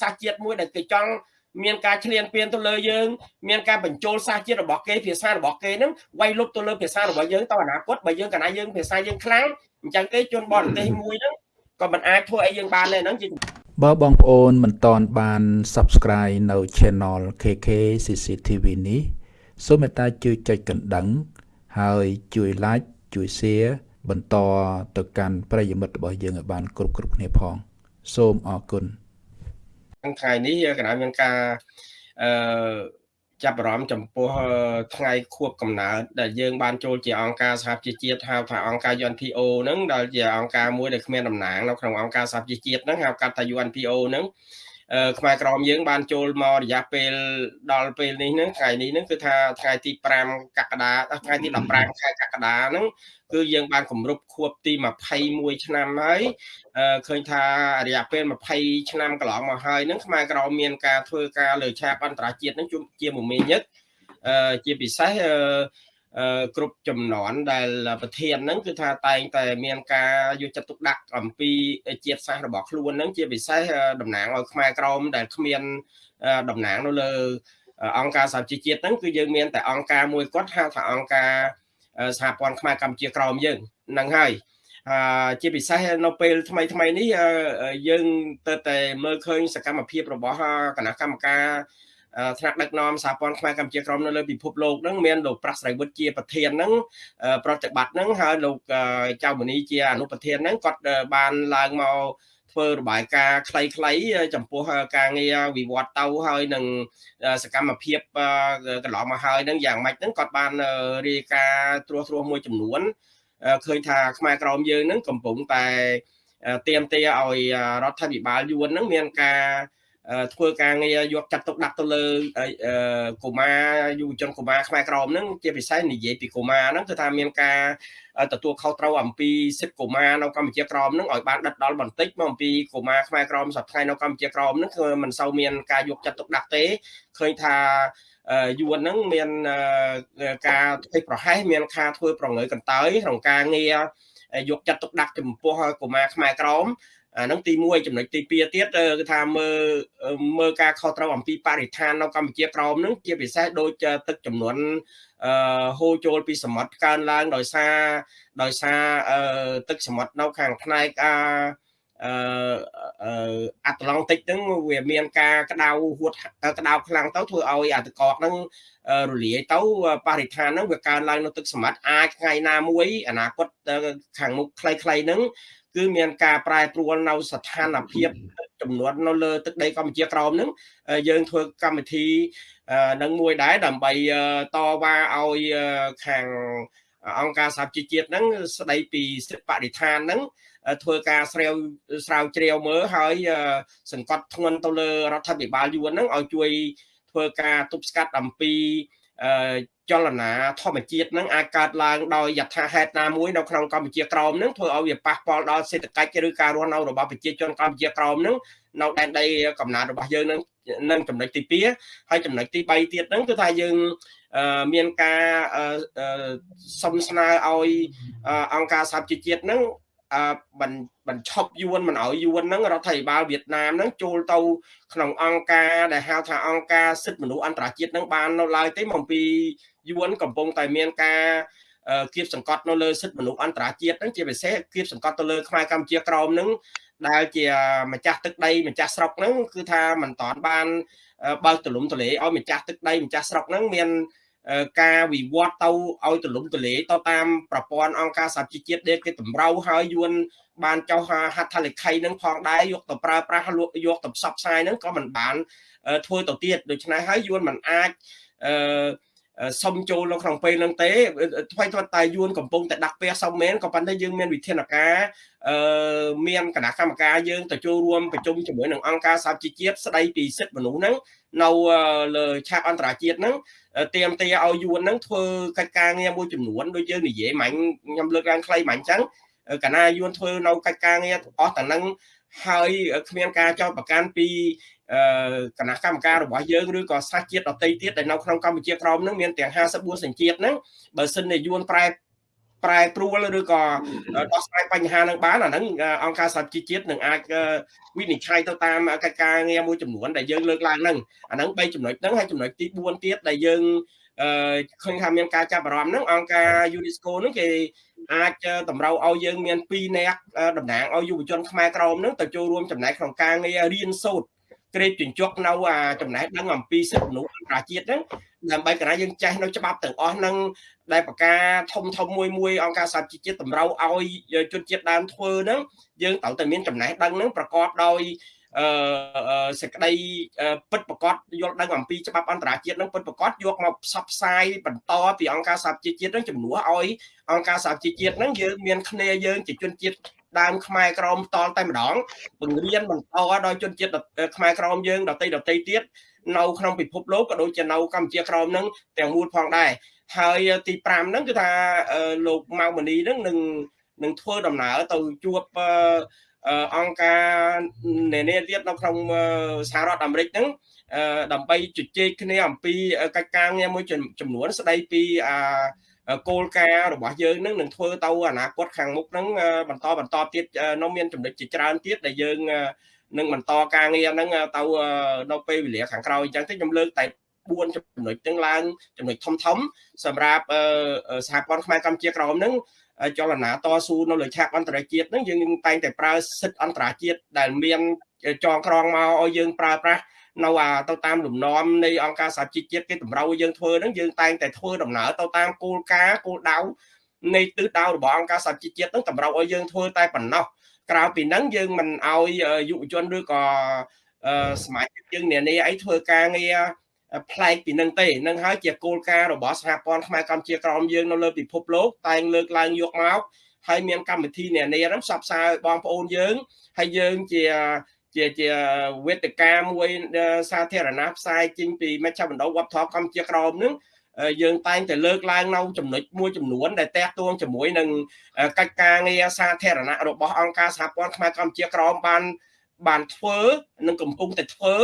សាសជាតិមួយដែលគេចង់មានការឈ្លានពានទៅលើយើងមានការបញ្ចូលសាសជាតិរបស់គេភាសារបស់គេហ្នឹងវាយលុបទៅលើភាសារបស់យើងទៅអនាគតបើយើងកណាយើងភាសាយើងខ្លាំងអញ្ចឹងទេជនបរទេសមួយហ្នឹងក៏មិនអាចធ្វើអីយើងបានដែរហ្នឹងជាបើបងប្អូនមិនតន់បាន Subscribe នៅ Channel KK CCTV នេះសូមមេត្តាជួយចុចកណ្ដឹង ហើយជួយ Like ជួយ Share បន្តទៅកាន់ប្រិយមិត្តរបស់យើងឲ្យបានគ្រប់គ្រប់គ្នាផង សូមអរគុណ ថ្ងៃនេះកណាមានការអឺចាប់អារម្មណ៍ចំពោះថ្ងៃខួបកំណើតដែលយើងបានចូលជាអង្គការសហប្រជាជាតិហៅថាអង្គការ UNPO ហ្នឹងដែលជាអង្គការមួយដែលគ្មានតំណែងនៅក្នុងអង្គការសហប្រជាជាតិហ្នឹងហៅកាត់ថា UNPO ហ្នឹង ខ្មែរក្រមយើងបានចូលមករយៈពេលដល់ពេលនេះហ្នឹងថ្ងៃនេះហ្នឹងគឺថាថ្ងៃទី5កក្កដាថ្ងៃទី15ខែកក្កដាហ្នឹងគឺយើងបានគម្រប់ខួបទី21ឆ្នាំហើយឃើញថារយៈពេល20ឆ្នាំកន្លងមកហើយហ្នឹងខ្មែរក្រមមានការធ្វើការលើឆាកអន្តរជាតិហ្នឹងជាមមាញឹកជាពិសេស គ្រប់ចំនួនដែលប្រធានហ្នឹងគឺថាតែងតែមានការយកចិត្តទុកដាក់អំពីជាតិសាសន៍របស់ខ្លួនហ្នឹងជាពិសេសតំណាងឲ្យខ្មែរក្រមដែលគ្មានតំណាងនៅលើអង្គការសហជីវជាតិហ្នឹងគឺយើងមានតែអង្គការមួយគាត់ហៅថាអង្គការសហព័ន្ធខ្មែរកម្ពុជាក្រមយើងហ្នឹងហើយជាពិសេសនៅពេលថ្មីថ្មីនេះយើងទៅតែមើលឃើញសកម្មភាពរបស់គណៈកម្មការ ថ្នាក់ដឹកនាំសហព័ន្ធខ្មែរកម្ពុជាក្រមនៅលើពិភពលោកហ្នឹងមានលោកប្រាស់ស្រីវុឌ្ឍជាប្រធានហ្នឹងប្រតិបត្តិហ្នឹងហើយលោកចៅមនីជាអនុប្រធានហ្នឹងគាត់បានឡើងមកធ្វើរបាយការណ៍ខ្លីៗចំពោះការងារវិវត្តទៅហើយនឹងសកម្មភាពកន្លងមកហើយនឹងយ៉ាងម៉េចហ្នឹងគាត់បានរាយការណ៍ត្រួសត្រាសមួយចំនួនឃើញថាខ្មែរក្រមយើងហ្នឹងកំពុងតែទៀមទាឲ្យរដ្ឋាភិបាលយួនហ្នឹងមានការ ធ្វើការងារយកចាត់ទុកដាក់ទៅលើកុមារយុវជនកុមារខ្មែរក្រមហ្នឹងជាពិសេសនិយាយពីកុមារហ្នឹងគឺថាមានការទទួលខុសត្រូវអំពីសិទ្ធិកុមារនៅកម្ពុជាក្រមហ្នឹងឲ្យបានដិតដល់បន្តិចមកអំពីកុមារខ្មែរក្រមសប្តាហ៍នៅកម្ពុជាក្រមហ្នឹងគឺមិនសូវមានការយកចិត្តទុកដាក់ទេឃើញថាយួនហ្នឹងមានការធ្វើប្រហែសមានការធ្វើប្រងើយកន្តើយក្នុងការងារយកចិត្តទុកដាក់ចំពោះកុមារខ្មែរក្រម អាហ្នឹងទី1ចំណុចទី2ទៀតគឺថាមើលមើលការខុសត្រូវអំពីបរិស្ថាននៅកម្ពុជាក្រមហ្នឹងជាពិសេសដូចទឹកចំនួនអឺហូរចូលពីសមុទ្រកើនឡើងដោយសារដោយសារអឺទឹកសមុទ្រនៅខាងផ្នែកអាអឺអាត្លង់តិកហ្នឹងវាមានការក្តៅហួតក្តៅខ្លាំងទៅធ្វើឲ្យអាទឹកកកហ្នឹងរលាយទៅបរិស្ថានហ្នឹងវាកើនឡើងនៅទឹកសមុទ្រអាចថ្ងៃណាមួយអនាគតខាងមុខខ្លីៗហ្នឹង គឺមានការប្រែប្រួលនៅស្ថានភាពចំនួននៅលើទឹកដីកម្ពុជាក្រោមហ្នឹងយើងធ្វើកម្មវិធីនឹងមួយដែរដើម្បីតវ៉ាឲ្យខាងអង្គការសហជីវជាតិហ្នឹងស្ដីពីសិទ្ធិបរិស្ថានហ្នឹងធ្វើការស្រាវស្រាវជ្រាវមើលហើយសង្កត់ធ្ងន់ទៅលើរដ្ឋាភិបាលយួនហ្នឹងឲ្យជួយធ្វើការទប់ស្កាត់អំពី ចលនាធម្មជាតិនឹងអាចកើតឡើងដោយយថាហេតុណាមួយនៅក្នុងកម្ពុជាក្រោមនឹងធ្វើឲ្យវាប៉ះពាល់ដល់សេដ្ឋកិច្ចឬការរស់នៅរបស់ប្រជាជនកម្ពុជាក្រោមនឹងនៅដែនដីកំណើតរបស់យើងនឹងនឹងចំណុចទី2ហើយចំណុចទី3ទៀតហ្នឹងគឺថាយើងមានការសុំស្នើឲ្យអង្គការសហជីវជាតិហ្នឹង បញ្បញ្ឈប់យួនមិនឲ្យយួនហ្នឹងរដ្ឋាភិបាលវៀតណាមហ្នឹងចូលទៅក្នុងអង្គការដែលហៅថាអង្គការសិទ្ធិមនុស្សអន្តរជាតិហ្នឹងបាននៅឡើយទេមកពីយួនកំពុងតែមានការគៀបសង្កត់នៅលើសិទ្ធិមនុស្សអន្តរជាតិហ្នឹងជាពិសេសគៀបសង្កត់ទៅលើខ្មែរកម្ពុជាក្រមហ្នឹងដែលជាម្ចាស់ទឹកដីម្ចាស់ស្រុកហ្នឹងគឺថាមិនតាន់បានបើកទលំទលេឲ្យម្ចាស់ទឹកដីម្ចាស់ស្រុកហ្នឹងមាន ការវិវត្តទៅឲ្យទលំទលេទៅតាមប្រព័ន្ធអង្គការសហជីវជាតិដែលគេតម្រូវឲ្យយួនបានចោះហត្ថលេខីនឹងផងដែរយកទៅប្រើប្រាស់យកទៅផ្សព្វផ្សាយនឹងក៏មិនបានធ្វើទៅទៀតដូច្នេះហើយយួនមិនអាចអឺ សុំចូលនៅក្នុងពេលហ្នឹងទេថ្មីថ្មីតែយួនកំពុងតែដាក់ពះសុំមែនក៏ប៉ុន្តែយើងមានវិធានការអឺមានគណៈកម្មការយើងទៅចូលរួមប្រជុំជាមួយនឹងអង្គការសហជីវជាតិស្ដីពីសិទ្ធិមនុស្សហ្នឹងនៅលើឆាកអន្តរជាតិហ្នឹងទៀមទាឲ្យយួនហ្នឹងធ្វើកិច្ចការងារមួយចំនួនដូចយើងនិយាយមាញ់ខ្ញុំលើកឡើងខ្លីមាញ់អញ្ចឹងកាលណាយួនធ្វើនៅកិច្ចការងារអស់តែនឹងហើយគ្មានការចោទប្រកាន់ពី គណៈកម្មការរបស់យើងឬក៏សាសជាតិដតីទៀតដែលនៅក្នុងកម្ពុជាក្រមនឹងមានទាំង54សញ្ជាតិហ្នឹងបើសិនជាយួនប្រែប្រែប្រួលឬក៏ដោះស្រាយបញ្ហានឹងបានអាហ្នឹងអង្គការសហជីវជាតិនឹងអាចវិនិច្ឆ័យទៅតាមកិច្ចការងារមួយចំនួនដែលយើងលើកឡើងហ្នឹងអាហ្នឹង3ចំណុចហ្នឹងហើយចំណុចទី4ទៀតដែលយើងអឺឃើញថាមានការចាប់អារម្មណ៍ហ្នឹងអង្គការ UNESCO ហ្នឹងគេអាចតម្រូវឲ្យយើងមាន2នាក់តំណាងឲ្យយុវជនខ្មែរក្រមហ្នឹងទៅចូលរួមចំណែកក្នុងការងាររៀនសូត្រ ក្រេបជញ្ជក់នៅចំណេះដឹងអំពីសិទ្ធិមនុស្សអន្តរជាតិហ្នឹងដើម្បីកណាយើងចេះនៅច្បាប់ទាំងអស់ហ្នឹងដែលប្រការធំធំមួយមួយអង្គការសហជីវជាតិតម្រូវឲ្យជនជាតិដើមធ្វើហ្នឹងយើងត្រូវតែមានចំណេះដឹងហ្នឹងប្រកបដោយអឺសេចក្តីពិតប្រកបយល់ដឹងអំពីច្បាប់អន្តរជាតិនឹងពិតប្រកបយកមកផ្សព្វផ្សាយបន្តពីអង្គការសហជីវជាតិនឹងជំនួសឲ្យអង្គការសហជីវជាតិនឹងយើងមានគ្នាយើងជាជនជាតិ ដើមខ្មែរក្រមតតែម្ដងបង្រៀនបន្តដល់ជនជាតិខ្មែរក្រមយើងដតីដតីទៀតនៅក្នុងពិភពលោកក៏ដូចជានៅកម្ពុជាក្រមនឹងទាំងមូលផងដែរហើយទី5ហ្នឹងគឺថាលោកម៉ៅមនីហ្នឹងនឹងនឹងធ្វើដំណើរទៅជួបអង្គការនានាទៀតនៅក្នុងសហរដ្ឋអាមេរិកហ្នឹងដើម្បីជជែកគ្នាអំពីកិច្ចការងារមួយចំនួនស្ដីពីអា គោលការណ៍របស់យើងនឹងនឹងធ្វើទៅអនាគតខាងមុខហ្នឹងបន្តបន្តទៀតនៅមានចំណុចជាច្រើនទៀតដែលយើងនឹងបន្តការងារហ្នឹងទៅនៅពេលវេលាខាងក្រោយអញ្ចឹងទៅខ្ញុំលើកតែ4ចំណុចទាំងឡើងចំណុចធំធំសម្រាប់សហព័ន្ធខ្មែរកម្ពុជាក្រមហ្នឹងចលនាតស៊ូនៅលើឆាកអន្តរជាតិហ្នឹងយើងតែងតែប្រើសិទ្ធិអន្តរជាតិដែលមានចងក្រងមកឲ្យយើងប្រើប្រាស់ នៅអាទៅតាមលំនាំនៃអង្គការសហជីវជាតិគេតម្រូវឲ្យយើងធ្វើហ្នឹងយើងតែងតែធ្វើដំណើរទៅតាមគោលការណ៍គោលដៅនៃទិសដៅរបស់អង្គការសហជីវជាតិហ្នឹងតម្រូវឲ្យយើងធ្វើតែប៉ុណ្ណោះក្រៅពីហ្នឹងយើងមិនឲ្យយុវជនឬក៏សមាជិកយើងនានាអីធ្វើការងារប្លែកពីនឹងទេនឹងហើយជាគោលការណ៍របស់សហព័ន្ធខ្មែរកម្ពុជាក្រមយើងនៅលើពិភពលោកតែងលើកឡើងយកមកហើយមានកម្មវិធីនានាហ្នឹងផ្សព្វផ្សាយបងប្អូនយើងហើយយើងជា ជាជាវេទិកាមួយសាធារណៈផ្សាយចេញពីមជ្ឈមណ្ឌលវប្បធម៌កម្ពុជាក្រមនឹងយើងតែងតែលើកឡើងនៅចំណុចមួយចំនួនដែលតេតួងជាមួយនឹងកិច្ចការងារសាធារណៈរបស់អង្គការសហព័ន្ធខ្មែរកម្ពុជាក្រមបានបានធ្វើនិងកំពុងតែធ្វើ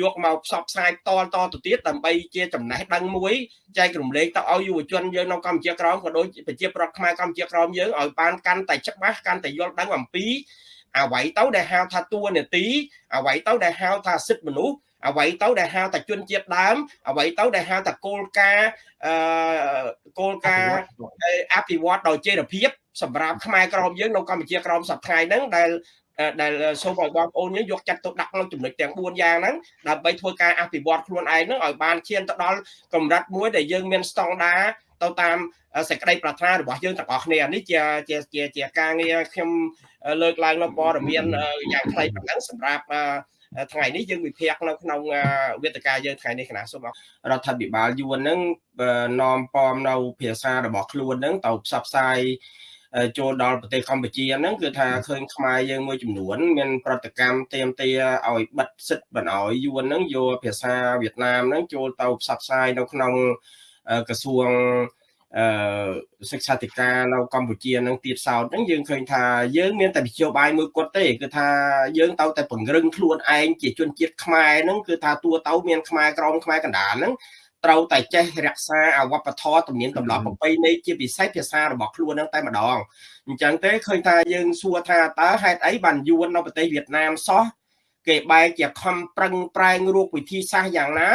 យកមកផ្សព្វផ្សាយតតទៅទៀតដើម្បីជាចំណេះដឹងមួយចែករំលែកទៅឲ្យយុវជនយើងនៅកម្ពុជាក្រមក៏ដូចប្រជាប្រដ្ឋខ្មែរកម្ពុជាក្រមយើងឲ្យបានកាន់តែច្បាស់កាន់តែយល់ដឹងអំពី អ្វីទៅដែលហៅថាតួនាទីអ្វីទៅដែលហៅថាសិទ្ធិមនុស្សអ្វីទៅដែលហៅថាជនជាតិដើមអ្វីទៅដែលហៅថាគោលការណ៍អឺគោលការណ៍អភិវឌ្ឍដោយចីរភាពសម្រាប់ខ្មែរក្រមយើងនៅកម្ពុជាក្រមសប្តាហ៍ហ្នឹងដែលដែលសូមឲ្យបងប្អូនយើងយកចិត្តទុកដាក់ក្នុងចំណុចទាំង4យ៉ាងហ្នឹងដើម្បីធ្វើការអភិវឌ្ឍខ្លួនឯងហ្នឹងឲ្យបានឈានទៅដល់កម្រិតមួយដែលយើងមានស្តង់ដារ ទៅតាមសេចក្តីប្រាថ្នារបស់យើងទាំងអស់គ្នានេះជាជាជាជាការងារខ្ញុំលើកឡើងនៅព័ត៌មានយ៉ាងខ្លីប៉ុណ្ណឹងសម្រាប់ថ្ងៃនេះយើងវិភាគនៅក្នុងវេទិកាយើងថ្ងៃនេះគណៈសូមរដ្ឋាភិបាលយួនហ្នឹងនាំពំនៅភាសារបស់ខ្លួនហ្នឹងទៅផ្សព្វផ្សាយចូលដល់ប្រទេសកម្ពុជាហ្នឹងគឺថាឃើញខ្មែរយើងមួយចំនួនមានប្រតិកម្មទៀមទាឲ្យបិទសិទ្ធិបណ្ដោយយួនហ្នឹងយកភាសាវៀតណាមហ្នឹងចូលទៅផ្សព្វផ្សាយនៅក្នុង ក្រសួងអឺសិក្សាធិការនៅកម្ពុជានឹងទៀតសោតហ្នឹងយើងឃើញថាយើងមានតែវិជ្ជាបាយមួយគត់ទេគឺថាយើងទៅតែពង្រឹងខ្លួនឯងជាជនជាតិខ្មែរហ្នឹងគឺថាតួទៅមានខ្មែរក្រមខ្មែរកណ្ដាលហ្នឹងត្រូវតែចេះរក្សាអវប្បធម៌ទំនៀមទម្លាប់ប្រពៃណីជាពិសេសភាសារបស់ខ្លួននឹងតែម្ដងអញ្ចឹងទេឃើញថាយើងសួរថាតើហេតុអីបានយួននៅប្រទេសវៀតណាមសោះគេបែកជាខំប្រឹងប្រែងរੂកវិធីសាស្ត្រយ៉ាងណា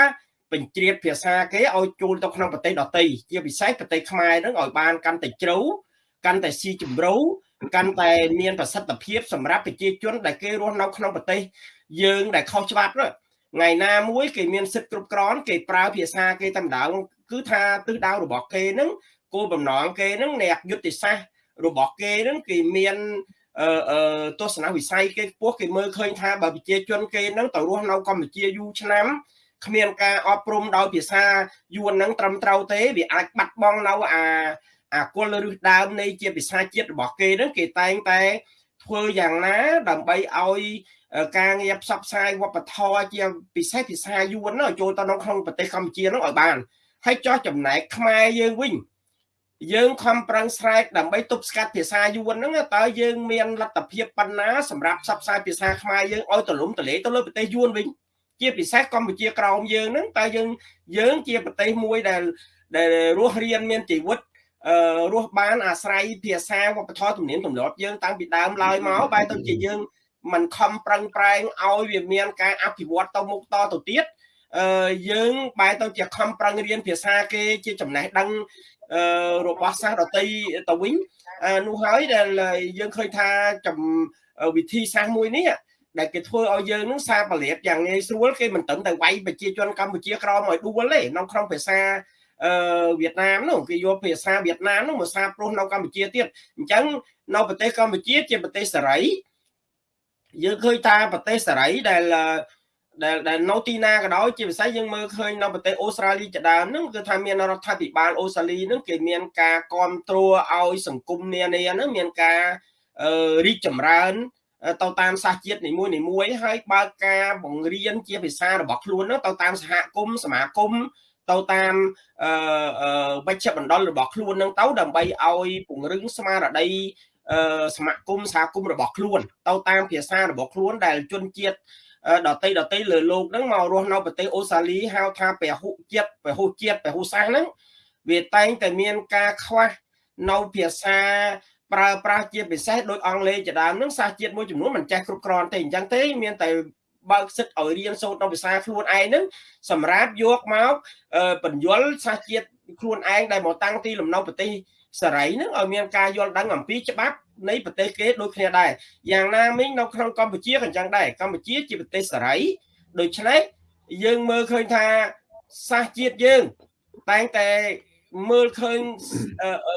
បញ្ជ្រាបភាសាគេឲ្យចូលទៅក្នុងប្រទេសដទៃជាពិសេសប្រទេសខ្មែរនឹងឲ្យបានកាន់តែជ្រៅកាន់តែស៊ីជម្រៅកាន់តែមានប្រសិទ្ធភាពសម្រាប់ប្រជាជនដែលគេរស់នៅក្នុងប្រទេសយើងដែលខុសច្បាប់នោះថ្ងៃណាមួយគេមានសិទ្ធិគ្រប់គ្រាន់គេប្រើភាសាគេតែម្ដងគឺថាទិសដៅរបស់គេហ្នឹងគោលបំណងគេហ្នឹងអ្នកយុទ្ធសាស្ត្ររបស់គេហ្នឹងគេមានអឺអឺទស្សនវិស័យគេខ្ពស់គេមើលឃើញថាបើប្រជាជនគេហ្នឹងទៅរស់នៅកម្ពុជាយូរឆ្នាំ គ្មានការអប់រំដោយភាសាយួនហ្នឹងត្រឹមត្រូវទេវាអាចបាត់បង់នៅអាអាគុលឬដើមនៃជាភាសាជាតិរបស់គេហ្នឹងគេតែងតែធ្វើយ៉ាងណាដើម្បីឲ្យការងារផ្សព្វផ្សាយវប្បធម៌ជាពិសេសភាសាយួននោះចូលទៅក្នុងប្រទេសកម្ពុជានោះឲ្យបានហើយចោះចំណែកខ្មែរយើងវិញយើងខំប្រឹងស្រែកដើម្បីទប់ស្កាត់ភាសាយួនហ្នឹងតើយើងមានលទ្ធភាពប៉ុណ្ណាសម្រាប់ផ្សព្វផ្សាយភាសាខ្មែរយើងឲ្យទលំទលាយទៅលើប្រទេសយួនវិញ ជាពិសេសកម្ពុជាក្រោមយើងហ្នឹងតើយើងយើងជាប្រទេសមួយដែលដែលរស់រៀនមានជីវិតអឺរស់បានអាស្រ័យភាសាវប្បធម៌ទំនៀមទម្លាប់យើងតាំងពីដើមឡើយមកបែរទៅជាយើងមិនខំប្រឹងប្រែងឲ្យវាមានការអភិវឌ្ឍទៅមុខតទៅទៀតអឺយើងបែរទៅជាខំប្រឹងរៀនភាសាគេជាចំណេះដឹងអឺរបស់សាសដតីទៅវិញនោះហើយដែលយើងឃើញថាចំវិធីសាស្ត្រមួយនេះ ដែលគេធ្វើឲ្យយើងនឹងសារបលាបយ៉ាងងាយស្រួលគេមិនតឹងតែវាយប្រជាជនកម្ពុជាក្រមឲ្យដួលទេក្នុងក្នុងភាសាអឺវៀតណាមនោះគេយកភាសាវៀតណាមនោះមកសារព្រោះនៅកម្ពុជាទៀតអញ្ចឹងនៅប្រទេសកម្ពុជាជាប្រទេសសេរីយើងឃើញថាប្រទេសសេរីដែលដែលដែលនៅទីណាក៏ដោយជាពិសេសយើងមើលឃើញនៅប្រទេសអូស្ត្រាលីជាដើមហ្នឹងគឺថាមានរដ្ឋាភិបាលអូស្ត្រាលីហ្នឹងគេមានការគ្រប់គ្រងឲ្យសង្គមនានាហ្នឹងមានការរីកចម្រើន ទៅតាមសាសជាតិនីមួយនីមួយហើយបើកការបង្រៀនជាភាសារបស់ខ្លួនហ្នឹងទៅតាមសហគមន៍សមាគមទៅតាមអឺវិជ្ជបណ្ដុលរបស់ខ្លួនហ្នឹងទៅដើម្បីឲ្យពង្រឹងស្មារតីសមាគមសហគមន៍របស់ខ្លួន ទៅតាមភាសារបស់ខ្លួនដែលជនជាតិដតីដតីលើលោកហ្នឹងមករស់នៅប្រទេសអូស្ត្រាលីហៅថាពហុជាតិពហុជាតិពហុសាសហ្នឹងវាតែងតែមានការខ្វះនៅភាសា ប្រើប្រាស់ជាពិសេសដោយអង់គ្លេសជាដើមហ្នឹងសាសជាតិមួយចំនួនមិនចេះគ្រប់គ្រាន់ទេអញ្ចឹងទេមានតែបើកសិទ្ធឲ្យរៀនសូត្រនៅភាសាខ្លួនឯងហ្នឹងសម្រាប់យកមកបញ្យលសាសជាតិខ្លួនឯងដែលមកតាំងទីលំនៅប្រទេសសេរីហ្នឹងឲ្យមានការយល់ដឹងអំពីច្បាប់នៃប្រទេសគេដូចគ្នាដែរយ៉ាងណាមិញនៅក្នុងកម្ពុជាក៏អញ្ចឹងដែរកម្ពុជាជាប្រទេសសេរីដូច្នេះយើងមើលឃើញថាសាសជាតិយើងតែងតែមើលឃើញ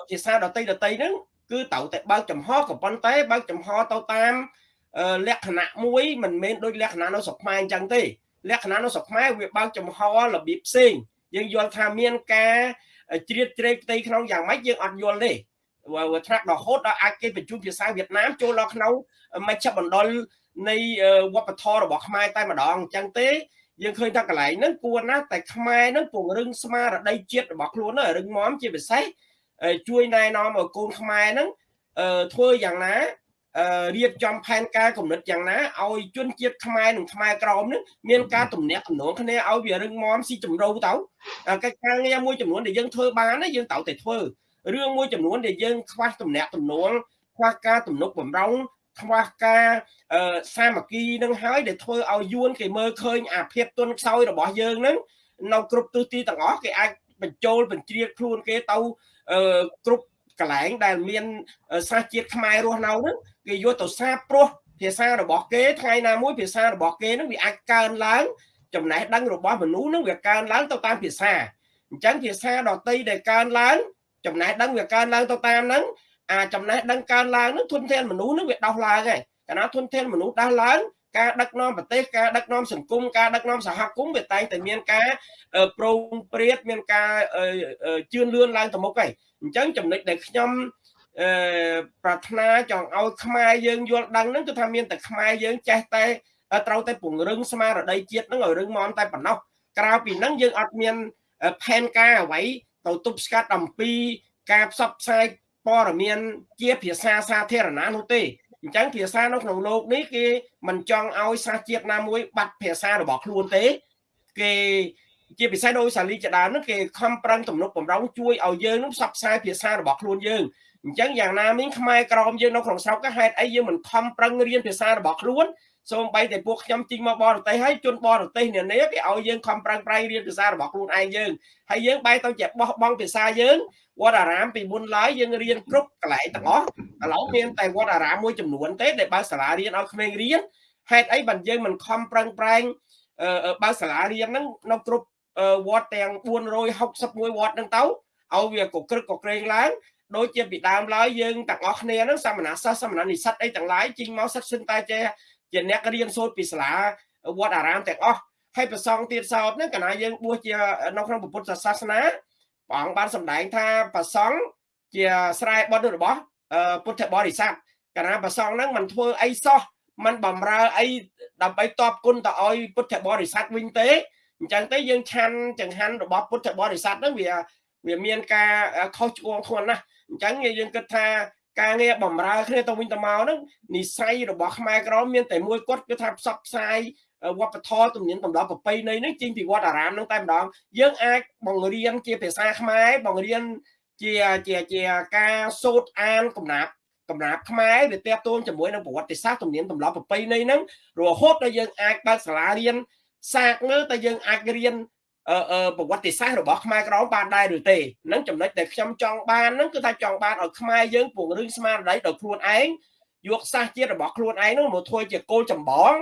ភាសាដតីដតីហ្នឹង គឺត្រូវតែបើកចំហក៏ប៉ុន្តែបើកចំហទៅតាមលក្ខណៈមួយមិនមែនដូចលក្ខណៈនៅស្រុកខ្មែរអញ្ចឹងទេលក្ខណៈនៅស្រុកខ្មែរវាបើកចំហរបៀបផ្សេងយើងយល់ថាមានការជ្រៀតជ្រែកផ្ទៃក្នុងយ៉ាងម៉េចយើងអត់យល់ទេវាថ្នាក់រហូតដល់អាចគេបញ្ជូនភាសាវៀតណាមចូលដល់ក្នុងមជ្ឈមណ្ឌលនៃវប្បធម៌របស់ខ្មែរតែម្ដងអញ្ចឹងទេយើងឃើញថាកន្លែងហ្នឹងគួរណាស់តែខ្មែរហ្នឹងពង្រឹងស្មារតីជាតិរបស់ខ្លួនរឹងមាំជាពិសេស ជួយណែនាំឲ្យកូនខ្មែរហ្នឹងធ្វើយ៉ាងណារៀបចំផែនការគំនិតយ៉ាងណាឲ្យជនជាតិខ្មែរនិងខ្មែរក្រមនឹងមានការទំនាក់ទំនងគ្នាឲ្យវារឹងមាំស៊ីជំរៅទៅកិច្ចការងារមួយចំនួនដែលយើងធ្វើបានយើងត្រូវតែធ្វើរឿងមួយចំនួនដែលយើងខ្វះទំនាក់ទំនងខ្វះការទំនុកបំរុងខ្វះការសាមគ្គីនឹងហើយដែលធ្វើឲ្យយួនគេមើលឃើញអាភាពទន់ខ្សោយរបស់យើងនឹងនៅគ្រប់ទិសទីទាំងអស់គេអាច បញ្ចូលបញ្ជ្រាបខ្លួនគេទៅគ្រប់កន្លែងដែលមានសាសជាតិខ្មែររស់នៅហ្នឹងគេយកទៅសាព្រោះភាសារបស់គេថ្ងៃណាមួយភាសារបស់គេហ្នឹងវាអាចកើនឡើងចំណេះដឹងរបស់មនុស្សហ្នឹងវាកើនឡើងទៅតាមភាសាអញ្ចឹងភាសាដតីដែលកើនឡើងចំណេះដឹងវាកើនឡើងទៅតាមហ្នឹងអាចំណេះដឹងកើនឡើងហ្នឹងធនធានមនុស្សហ្នឹងវាដោះឡើងហើយកាលណាធនធានមនុស្សដោះឡើង ការដឹកនាំប្រទេសការដឹកនាំសង្គមការដឹកនាំសហគមន៍វាតែងតែមានការប្រងព្រាតមានការជឿនលឿនឡើងទៅមុខហើយអញ្ចឹងចំណុចដែលខ្ញុំអឺប្រាថ្នាចង់ឲ្យខ្មែរយើងយល់ដឹងហ្នឹងគឺថាមានតែខ្មែរយើងចេះតែត្រូវតែពង្រឹងស្មារតីជាតិហ្នឹងឲ្យរឹងមាំតែប៉ុណ្ណោះក្រៅពីហ្នឹងយើងអត់មានផែនការអ្វីទៅទប់ស្កាត់អំពីការផ្សព្វផ្សាយព័ត៌មានជាភាសាសាធារណៈនោះទេ អញ្ចឹងភាសានៅក្នុងโลกនេះគេមិនចង់ឲ្យសាសជាតិណាមួយបាត់ភាសារបស់ខ្លួនទេគេជាពិសេសដោយសាលីចដាននោះគេខំប្រឹងទំនុកបំរុងជួយឲ្យយើងនឹងផ្សព្វផ្សាយភាសារបស់ខ្លួនយើងអញ្ចឹងយ៉ាងណាមិញខ្មែរក្រមយើងនៅក្នុងស្រុកហេតុអីយើងមិនខំប្រឹងរៀនភាសារបស់ខ្លួនសូម្បីតែពួកខ្ញុំជីងមកបរទេសហើយជនបរទេសនានាគេឲ្យយើងខំប្រឹងប្រែងរៀនភាសារបស់ខ្លួនឯងយើងហើយយើងបែរទៅជាបោះបង់ភាសាយើង វត្តអារាមពីមុនឡើយយើងរៀនគ្រប់កន្លែងទាំងអស់ឥឡូវមានតែវត្តអារាមមួយចំនួនទេដែលបើកសាលារៀនឲ្យក្មេងរៀនហេតុអីបានយើងមិនខំប្រឹងប្រែងបើកសាលារៀនហ្នឹងនៅគ្រប់វត្តទាំង461វត្តហ្នឹងទៅឲ្យវាកក្រឹកកក្រែងឡើងដូចជាពីដើមឡើយយើងទាំងអស់គ្នាហ្នឹងសមណសិស្សសមណនិស្សិតអីទាំងឡាយជីងមកសិតសិនតែជាជាអ្នករៀនសូត្រពីសាលាវត្តអារាមទាំងអស់ហើយប្រសងទៀតសោតហ្នឹងកាលណាយើងបួសជានៅក្នុងពុទ្ធសាសនា ព្រះអង្គបានសម្ដែងថាប្រសងជាស្រែបុណ្យរបស់ពុទ្ធបរិស័ទកាលណាប្រសងហ្នឹងមិនធ្វើអីសោះมันបំរើអីដើម្បីតបគុណទៅឲ្យពុទ្ធបរិស័ទវិញទេអញ្ចឹងទេយើងឆាន់ចង្ហាន់របស់ពុទ្ធបរិស័ទហ្នឹងវាវាមានការខុសឆ្គងធ្ងន់ណាស់អញ្ចឹងយើងគិតថាការងារបំរើគ្នាទៅវិញទៅមកហ្នឹងនិស័យរបស់ខ្មែរក្រមមានតែមួយគាត់គឺថាផ្សព្វផ្សាយ វប្បធម៌ទំនៀមទម្លាប់ប្រពៃណីហ្នឹងចេញពីវត្តអារាមហ្នឹងតែម្ដងយើងអាចបង្រៀនជាភាសាខ្មែរបង្រៀនជាជាជាការសូត្រអានកំណាព្យកំណាព្យខ្មែរវាទាក់ទងជាមួយនឹងប្រវត្តិសាស្ត្រទំនៀមទម្លាប់ប្រពៃណីហ្នឹងរហូតដល់យើងអាចបើកសាលារៀនសាកមើលតែយើងអាចរៀនអឺប្រវត្តិសាស្ត្ររបស់ខ្មែរក្រមបានដែរឬទេនឹងចំណុចដែលខ្ញុំចង់បានហ្នឹងគឺថាចង់បានឲ្យខ្មែរយើងពង្រឹងស្មារតីដល់ខ្លួនឯងយកសាសជាតិរបស់ខ្លួនឯងនោះមកធ្វើជាគោលចម្បង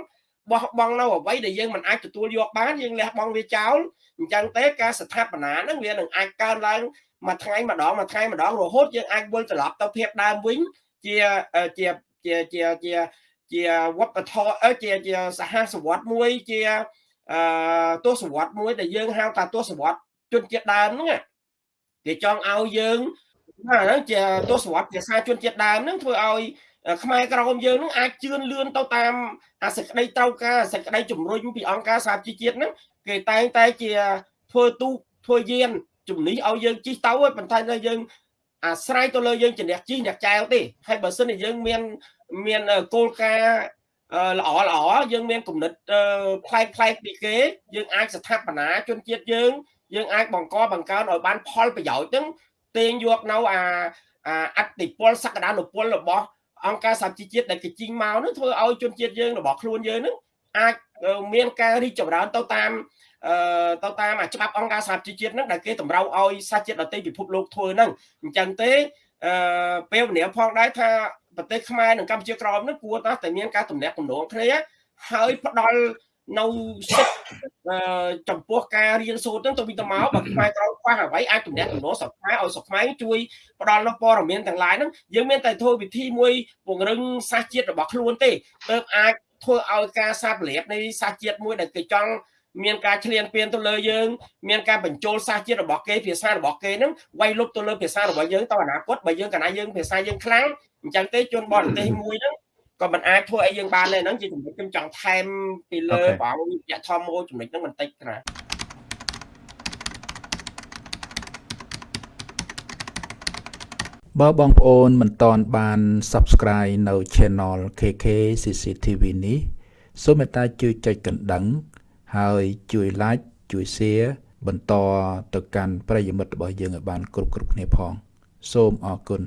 បោះបង់នៅអ្វីដែលយើងមិនអាចទទួលយកបានយើងលះបង់វាចោលអញ្ចឹងទេការស្ថាបនាហ្នឹងវានឹងអាចកើនឡើងមួយថ្ងៃម្ដងមួយថ្ងៃម្ដងរហូតយើងអាចវិលត្រឡប់ទៅភាពដើមវិញជាជាជាជាជាជាវប្បធម៌ជាជាសហសវត្តមួយជាអឺទស្សវត្សមួយដែលយើងហៅថាទស្សវត្សជនជាតិដើមហ្នឹងគេចង់ឲ្យយើងហ្នឹងជាទស្សវត្សភាសាជនជាតិដើមហ្នឹងធ្វើឲ្យ ខ្មែរក្រមយើងនឹងអាចជឿនលឿនទៅតាមអាសេចក្តីត្រូវការសេចក្តីជំរុញពីអង្គការសហជីវជាតិហ្នឹងគេតែងតែជាធ្វើទូកធ្វើយានជំនិះឲ្យយើងជិះទៅហើយប៉ុន្តែយើងអាស្រ័យទៅលើយើងជំនះជិះអ្នកចែវទេហើយបើសិនជាយើងមានមានគោលការណ៍ល្អល្អយើងមានគំនិតផ្លែកផ្លែកពីគេយើងអាចស្ថាបនាជនជាតិយើងយើងអាចបង្កបង្កើនឲ្យបានផលប្រយោជន៍ហ្នឹងទាញយកនៅអាអតិពលសក្តានុពលរបស់ អង្គការសហជីវជាតិដែលគេជីងមកនោះធ្វើឲ្យជនជាតិយើងរបស់ខ្លួនយើងនឹងអាចមានការរីកចម្រើនទៅតាមអឺទៅតាមអាច្បាប់អង្គការសហជីវជាតិហ្នឹងដែលគេតម្រូវឲ្យសាសជាតិដទៃពិភពលោកធ្វើហ្នឹងអញ្ចឹងទេអឺពេលវេលាផងដែរថាប្រទេសខ្មែរនិងកម្ពុជាក្រមហ្នឹងគួរតែមានការទំនាក់ទំនងគ្នាហើយផ្ដល់ នៅសិទ្ធចំពោះការរៀនសូត្រហ្នឹងទៅវិញទៅមកបើខ្មែរក្រោយខ្វះអ្វីអាចទំនាក់ទំនងសកម្មឲ្យសុខខ្មែរជួយផ្ដល់នៅព័ត៌មានទាំងឡាយហ្នឹងយើងមានតែធ្វើវិធីមួយពង្រឹងសាសជាតិរបស់ខ្លួនទេទើបអាចធ្វើឲ្យការសាបលាបនៃសាសជាតិមួយដែលគេចង់មានការឆ្លៀនពៀនទៅលើយើងមានការបញ្ចូលសាសជាតិរបស់គេភាសារបស់គេហ្នឹងវាយលុបទៅលើភាសារបស់យើងទៅអនាគតបើយើងកាលណាយើងភាសាយើងខ្លាំងអញ្ចឹងទេជនបរទេសមួយហ្នឹង ក៏មិនអាចធ្វើអីយើងបានដែរហ្នឹងជាចំណុចខ្ញុំចង់ថែមពីលើបងវិទ្យាធម៌មួយចំណុចហ្នឹងបន្តិចណាបើបងប្អូនមិនតន់បាន Subscribe នៅ Channel KK CCTV នេះសូមមេត្តាជួយចុចកណ្ដឹង ហើយជួយ Like ជួយ Share បន្តទៅកាន់ប្រិយមិត្តរបស់យើងឲ្យបាន គ្រប់គ្រប់គ្នាផង សូមអរគុណ